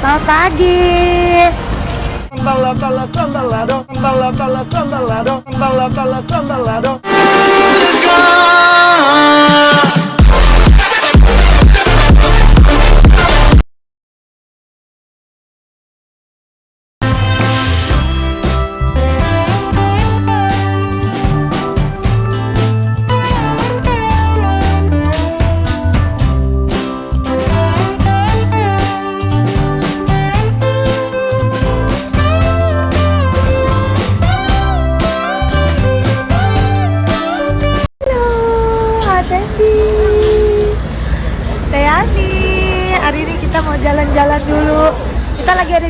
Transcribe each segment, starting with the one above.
Selamat pagi. Sambala bala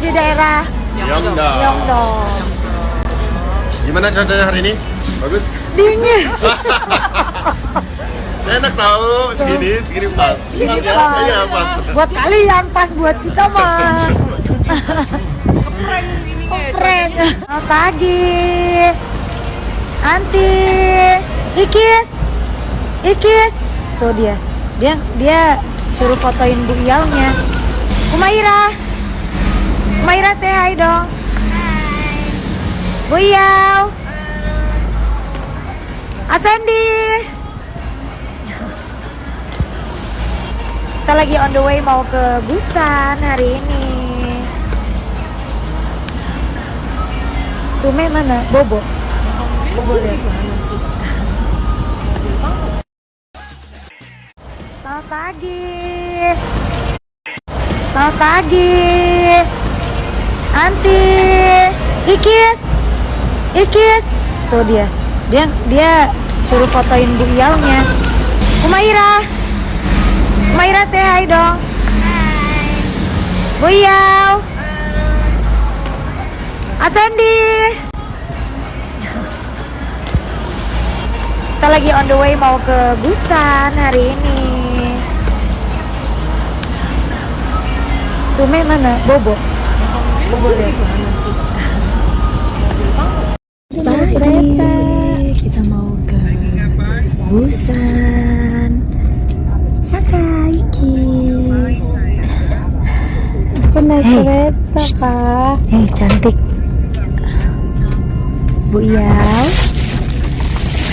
di daerah. Yongdong. Gimana cuacanya hari ini? Bagus? Dingin. Enak tahu, segini, segini pas. Ini Pas ya? pas. Iya, pas. Buat kalian pas buat kita mah. Prank. Selamat pagi. Anti. Ikis. Ikis. Tuh dia. Dia dia suruh fotoin Bu Iaunya. Umaira. Umaira say hi dong. Bu Iau. Asendi. Kita lagi on the way mau ke Busan hari ini. Sume mana? Bobo. Bobo deh. Selamat pagi. Selamat pagi. Anti. Ikis. Ikis. Tuh dia. Dia dia suruh fotoin Bu Iaunya. Umaira. Umaira say hi dong. Bu Iau. Asendi. Kita lagi on the way mau ke Busan hari ini. Sume mana? Bobo. Pagi kita mau ke Busan. Kis. Naik Hey. kereta, Kak. Hei cantik Bu Iyau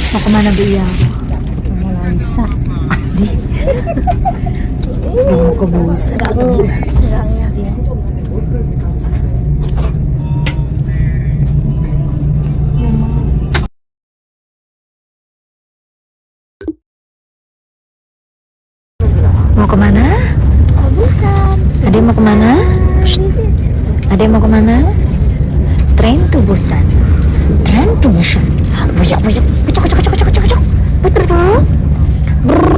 Mau ke mana Bu Iyau? Mau. Di Mau ke Busan Enggak ngeliat ke mana? Busan. Ade mau ke mana? Ade mau ke mana? Train to Busan Train to Busan Buyak buyak kecok kecok kecok kecok kecok Betul tuh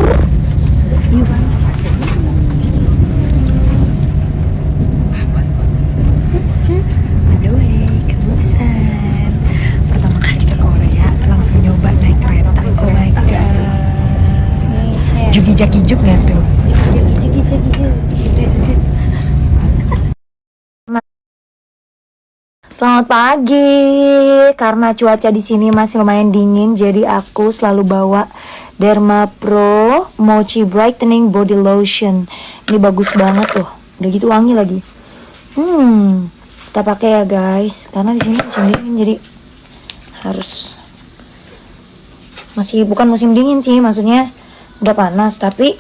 Selamat pagi. Karena cuaca di sini masih lumayan dingin, jadi aku selalu bawa Derma Pro Mochi Brightening Body Lotion. Ini bagus banget tuh. Udah gitu wangi lagi. Hmm, kita pakai ya guys. Karena di sini musim dingin, jadi harus masih bukan musim dingin sih, maksudnya udah panas, tapi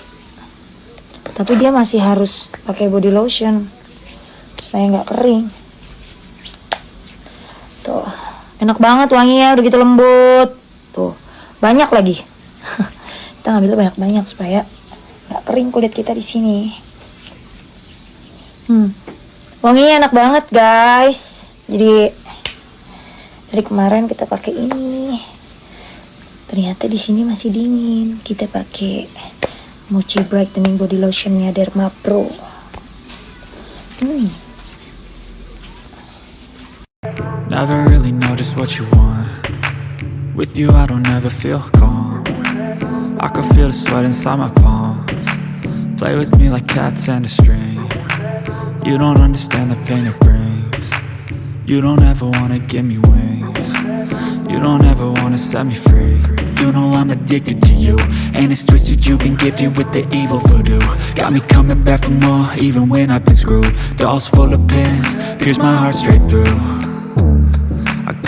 tapi dia masih harus pakai body lotion supaya nggak kering. Tuh, enak banget wanginya, udah gitu lembut. Tuh, banyak lagi. kita ngambil banyak-banyak supaya nggak kering kulit kita di sini. Hmm, wanginya enak banget guys. Jadi dari kemarin kita pakai ini. Ternyata di sini masih dingin. Kita pakai Mochi Brightening Body Lotionnya Derma Pro. Hmm. Never really know just what you want. With you I don't ever feel calm. I can feel the sweat inside my palms. Play with me like cats and a string. You don't understand the pain it brings. You don't ever wanna give me wings. You don't ever wanna set me free. You know I'm addicted to you And it's twisted, you've been gifted with the evil voodoo. Got me coming back for more, even when I've been screwed. Dolls full of pins, pierce my heart straight through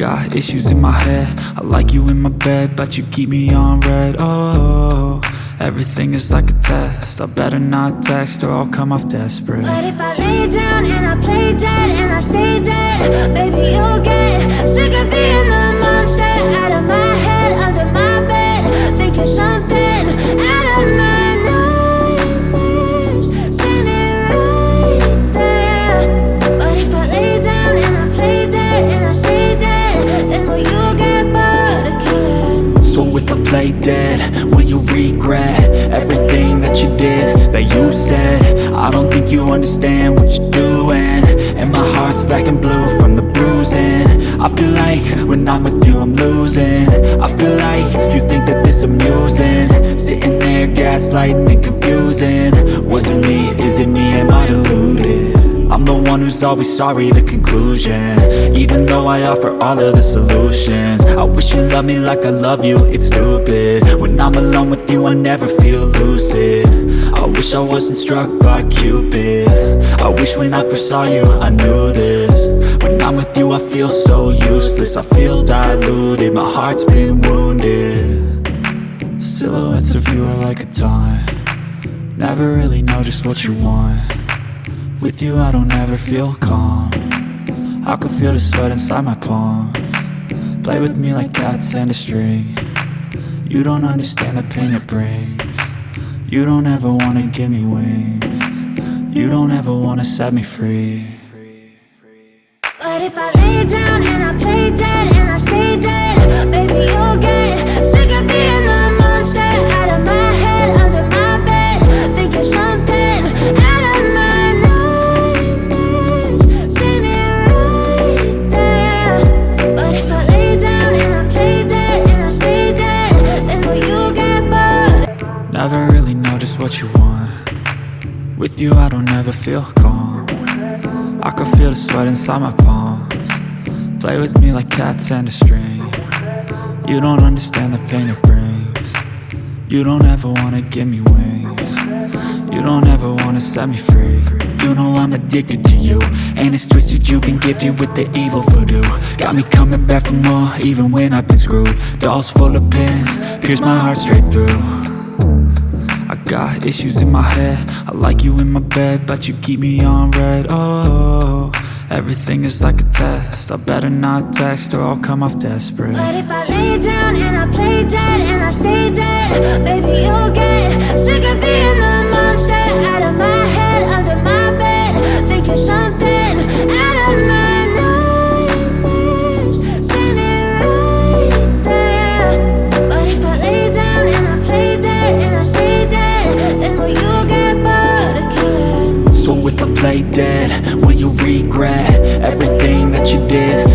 got issues in my head. I like you in my bed, but you keep me on red. Oh, everything is like a test. I better not text or I'll come off desperate. But if I lay down and I play dead and I stay dead, baby, you'll get sick of being understand what you're doing. And my heart's black and blue from the bruising. I feel like when I'm with you I'm losing. I feel like you think that this amusing. Sitting there gaslighting and confusing. Was it me, is it me, am I deluded? I'm the one who's always sorry, the conclusion. Even though I offer all of the solutions I wish you loved me like I love you, it's stupid. When I'm alone with you, I never feel lucid. I wish I wasn't struck by Cupid. I wish when I first saw you, I knew this. When I'm with you, I feel so useless I feel diluted, my heart's been wounded. Silhouettes of you are like a taunt. Never really know just what you want with you I don't ever feel calm. I can feel the sweat inside my palm. Play with me like cats and a string. You don't understand the pain it brings. You don't ever wanna give me wings. You don't ever wanna set me free. But if I lay down feel calm. I can feel the sweat inside my palms. Play with me like cats and a string. You don't understand the pain it brings. You don't ever wanna give me wings. You don't ever wanna set me free. You know I'm addicted to you And it's twisted, you've been gifted with the evil voodoo. Got me coming back for more, even when I've been screwed. Dolls full of pins, pierce my heart straight through got issues in my head. I like you in my bed, but you keep me on red. Oh, everything is like a test. I better not text or I'll come off desperate. But if I lay down and I play dead and I stay dead, baby, you'll get sick of being the monster out of my head, under my bed, thinking something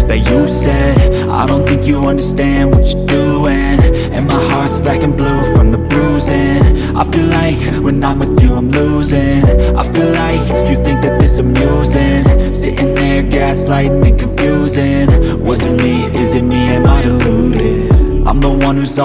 that you said? I don't think you understand what you're doing. And my heart's black and blue from the bruising. I feel like when I'm with you I'm losing. I feel like you think that this amusing. Sitting there gaslighting and confusing. Was it me, is it me, am I deluded? I'm the one who's